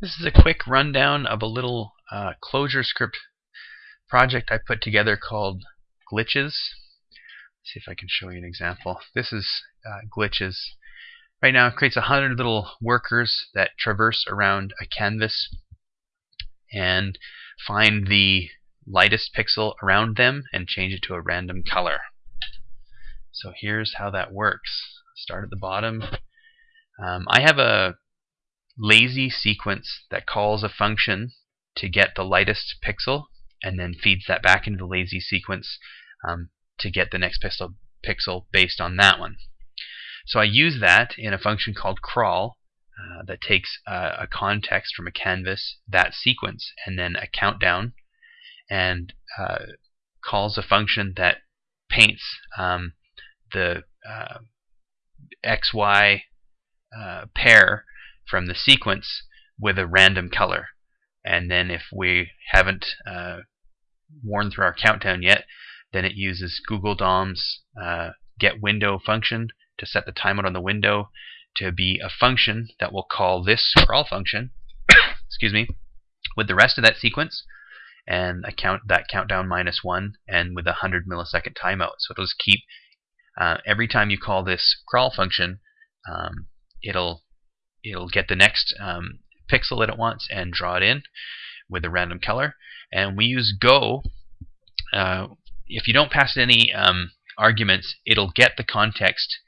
This is a quick rundown of a little uh, ClojureScript project I put together called Glitches. Let's see if I can show you an example. This is uh, Glitches. Right now it creates a hundred little workers that traverse around a canvas and find the lightest pixel around them and change it to a random color. So here's how that works. Start at the bottom. Um, I have a lazy sequence that calls a function to get the lightest pixel and then feeds that back into the lazy sequence um, to get the next pixel, pixel based on that one. So I use that in a function called crawl uh, that takes a context from a canvas, that sequence, and then a countdown, and uh, calls a function that paints um, the uh, XY uh, pair from the sequence with a random color. And then if we haven't uh, worn through our countdown yet, then it uses Google DOM's uh, get window function to set the timeout on the window to be a function that will call this crawl function, excuse me, with the rest of that sequence and account that countdown minus one and with a 100 millisecond timeout. So it'll just keep uh, every time you call this crawl function, um, it'll it'll get the next um, pixel that it wants and draw it in with a random color. And we use Go. Uh, if you don't pass any um, arguments, it'll get the context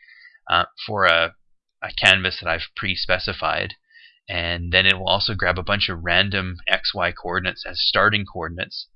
uh, for a, a canvas that I've pre-specified. And then it will also grab a bunch of random XY coordinates as starting coordinates.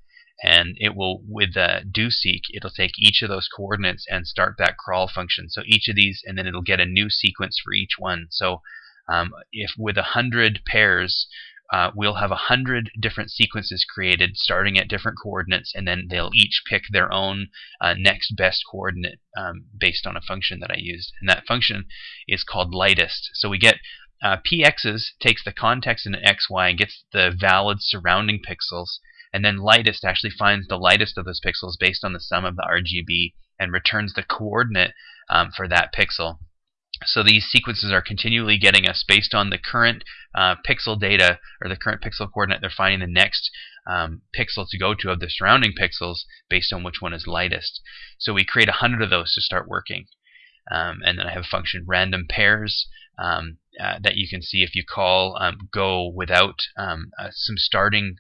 And it will, with the doseq, it'll take each of those coordinates and start that crawl function. So each of these, and then it'll get a new sequence for each one. So um, if with a hundred pairs, uh, we'll have a hundred different sequences created starting at different coordinates, and then they'll each pick their own uh, next best coordinate um, based on a function that I used. And that function is called lightest. So we get uh, px's takes the context in an xy and gets the valid surrounding pixels, and then lightest actually finds the lightest of those pixels based on the sum of the RGB and returns the coordinate um, for that pixel. So these sequences are continually getting us based on the current uh, pixel data or the current pixel coordinate. They're finding the next um, pixel to go to of the surrounding pixels based on which one is lightest. So we create a hundred of those to start working. Um, and then I have a function random pairs um, uh, that you can see if you call um, go without um, uh, some starting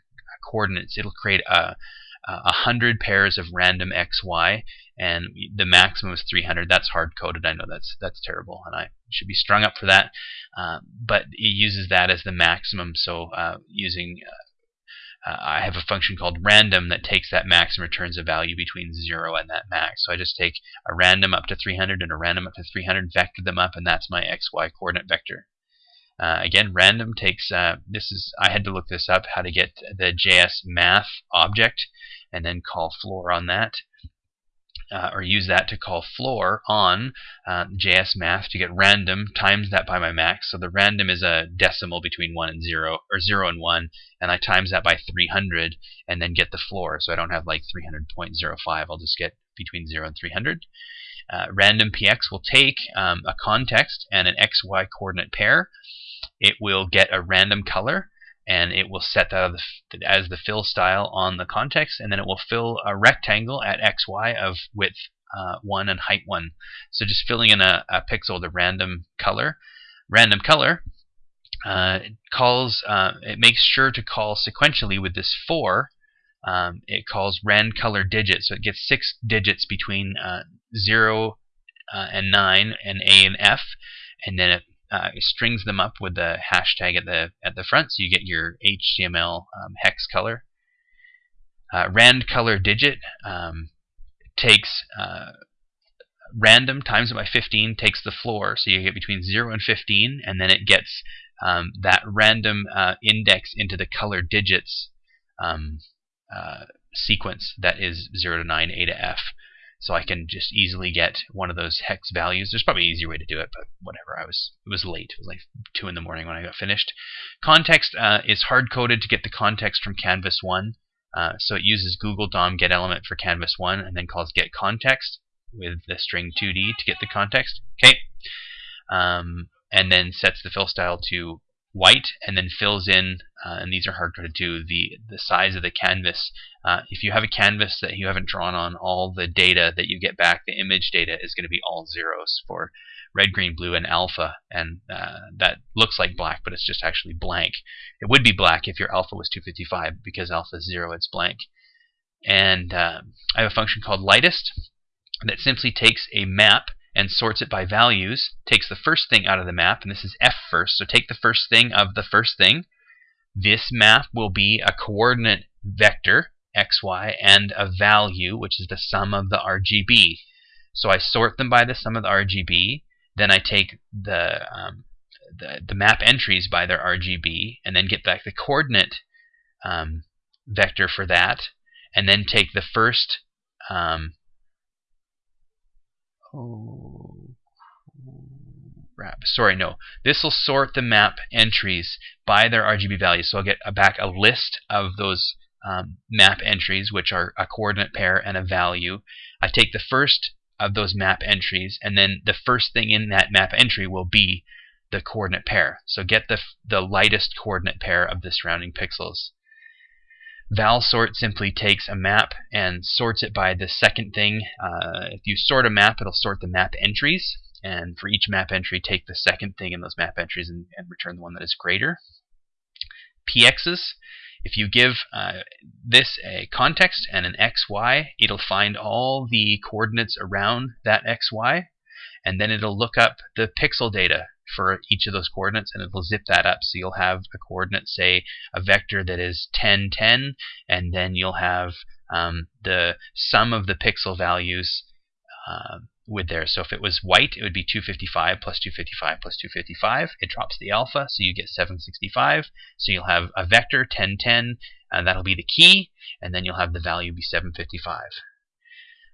coordinates. It'll create a, a hundred pairs of random xy, and the maximum is 300. That's hard coded. I know that's that's terrible, and I should be strung up for that. Uh, but it uses that as the maximum. So uh, using uh, uh, I have a function called random that takes that max and returns a value between 0 and that max. So I just take a random up to 300 and a random up to 300, vector them up, and that's my xy coordinate vector. Uh, again, random takes, uh, this is, I had to look this up, how to get the JS math object and then call floor on that. Uh, or use that to call floor on uh, JS math to get random times that by my max. So the random is a decimal between 1 and 0, or 0 and 1, and I times that by 300 and then get the floor. So I don't have like 300.05, I'll just get between 0 and 300. Uh, random px will take um, a context and an xy coordinate pair. It will get a random color and it will set that as the fill style on the context, and then it will fill a rectangle at xy of width uh, 1 and height 1. So just filling in a, a pixel with a random color. Random color uh, calls, uh, it makes sure to call sequentially with this 4. Um, it calls rand color digits, so it gets six digits between uh, 0 uh, and 9 and A and F, and then it uh, strings them up with the hashtag at the at the front, so you get your HTML um, hex color. Uh, rand color digit um, takes uh, random times it by 15 takes the floor, so you get between 0 and 15, and then it gets um, that random uh, index into the color digits um, uh, sequence that is 0 to 9, A to F so I can just easily get one of those hex values. There's probably an easier way to do it, but whatever. I was it was late. It was like two in the morning when I got finished. Context uh, is hard coded to get the context from Canvas one. Uh, so it uses Google DOM get element for Canvas one, and then calls get context with the string 2d to get the context. Okay, um, and then sets the fill style to white and then fills in, uh, and these are hard coded too, the, the size of the canvas. Uh, if you have a canvas that you haven't drawn on, all the data that you get back, the image data, is going to be all zeros for red, green, blue, and alpha, and uh, that looks like black, but it's just actually blank. It would be black if your alpha was 255, because alpha is zero, it's blank. And uh, I have a function called lightest that simply takes a map and sorts it by values, takes the first thing out of the map, and this is f first, so take the first thing of the first thing. This map will be a coordinate vector, xy, and a value, which is the sum of the RGB. So I sort them by the sum of the RGB, then I take the, um, the, the, map entries by their RGB, and then get back the coordinate um, vector for that, and then take the first um, crap. Sorry, no. This will sort the map entries by their RGB values. So I'll get back a list of those um, map entries, which are a coordinate pair and a value. I take the first of those map entries, and then the first thing in that map entry will be the coordinate pair. So get the, the lightest coordinate pair of the surrounding pixels. ValSort simply takes a map and sorts it by the second thing. Uh, if you sort a map, it'll sort the map entries. And for each map entry, take the second thing in those map entries and, and return the one that is greater. PXs, if you give uh, this a context and an XY, it'll find all the coordinates around that XY, and then it'll look up the pixel data for each of those coordinates and it'll zip that up. So you'll have a coordinate, say a vector that is 10, 10, and then you'll have um, the sum of the pixel values uh, with there. So if it was white, it would be 255 plus 255 plus 255. It drops the alpha, so you get 765. So you'll have a vector 10, 10, and that'll be the key, and then you'll have the value be 755.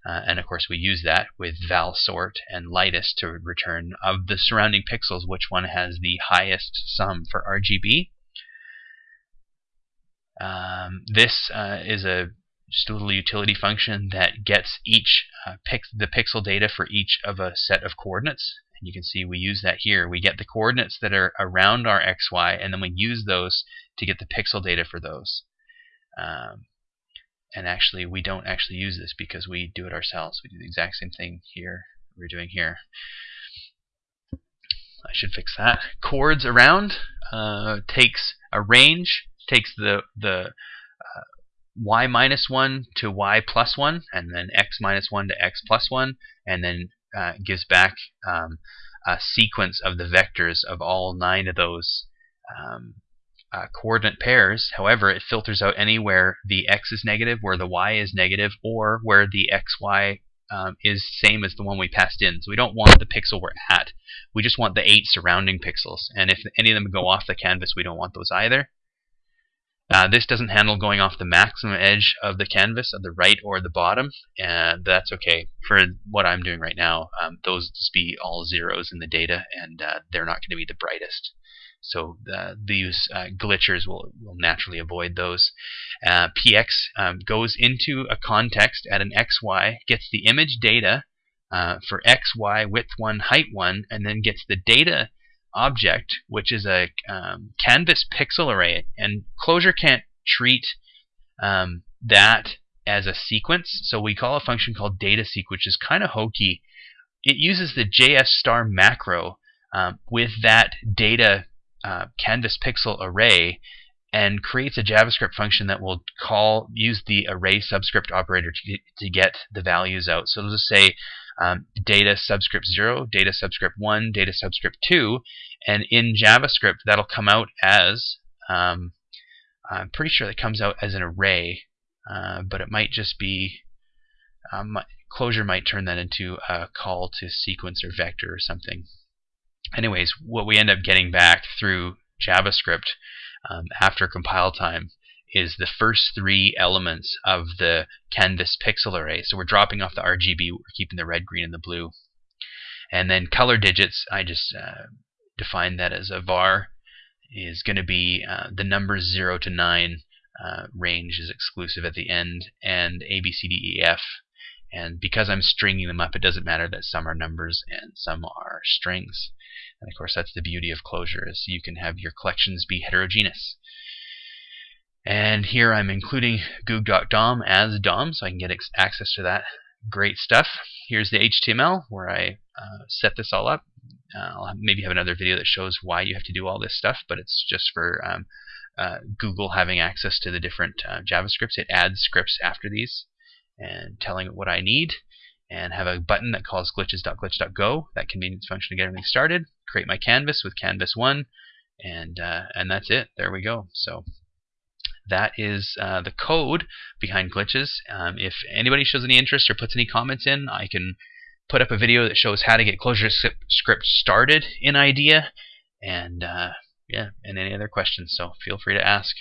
Uh, and of course, we use that with val sort and lightest to return of the surrounding pixels which one has the highest sum for RGB. Um, this uh, is a just a little utility function that gets each uh, pix the pixel data for each of a set of coordinates. And you can see we use that here. We get the coordinates that are around our xy, and then we use those to get the pixel data for those. Um, and actually we don't actually use this because we do it ourselves. We do the exact same thing here we're doing here. I should fix that. Coords around uh, takes a range, takes the the uh, y minus 1 to y plus 1, and then x minus 1 to x plus 1, and then uh, gives back um, a sequence of the vectors of all nine of those um, uh, coordinate pairs. However, it filters out anywhere the x is negative, where the y is negative, or where the xy um, is same as the one we passed in. So we don't want the pixel we're at. We just want the eight surrounding pixels. And if any of them go off the canvas, we don't want those either. Uh, this doesn't handle going off the maximum edge of the canvas at the right or the bottom, and that's okay. For what I'm doing right now, um, those just be all zeros in the data, and uh, they're not going to be the brightest. So uh, these uh, glitchers will, will naturally avoid those. Uh, PX um, goes into a context at an XY, gets the image data uh, for XY, width 1, height 1, and then gets the data object, which is a um, canvas pixel array. And Clojure can't treat um, that as a sequence, so we call a function called data dataseq, which is kind of hokey. It uses the JS star macro um, with that data uh, canvas pixel array and creates a JavaScript function that will call use the array subscript operator to, to get the values out. So it'll just say um, data subscript 0, data subscript 1, data subscript 2, and in JavaScript that'll come out as, um, I'm pretty sure that comes out as an array, uh, but it might just be, um, Clojure might turn that into a call to sequence or vector or something anyways, what we end up getting back through JavaScript um, after compile time is the first three elements of the canvas pixel array. So we're dropping off the RGB, we're keeping the red, green, and the blue. And then color digits, I just uh, define that as a var is going to be uh, the numbers 0 to 9 uh, range is exclusive at the end, and A, B, C, D, E, F And because I'm stringing them up, it doesn't matter that some are numbers and some are strings. And of course, that's the beauty of Clojure is you can have your collections be heterogeneous. And here I'm including Goog.dom as DOM, so I can get access to that great stuff. Here's the HTML where I uh, set this all up. Uh, I'll maybe have another video that shows why you have to do all this stuff, but it's just for um, uh, Google having access to the different uh, JavaScripts. It adds scripts after these and telling it what I need and have a button that calls glitches.glitch.go, that convenience function to get everything started, create my canvas with canvas 1, and, uh, and that's it. There we go. So that is uh, the code behind glitches. Um, if anybody shows any interest or puts any comments in, I can put up a video that shows how to get ClojureScript started in IDEA, and uh, yeah, and any other questions. So feel free to ask.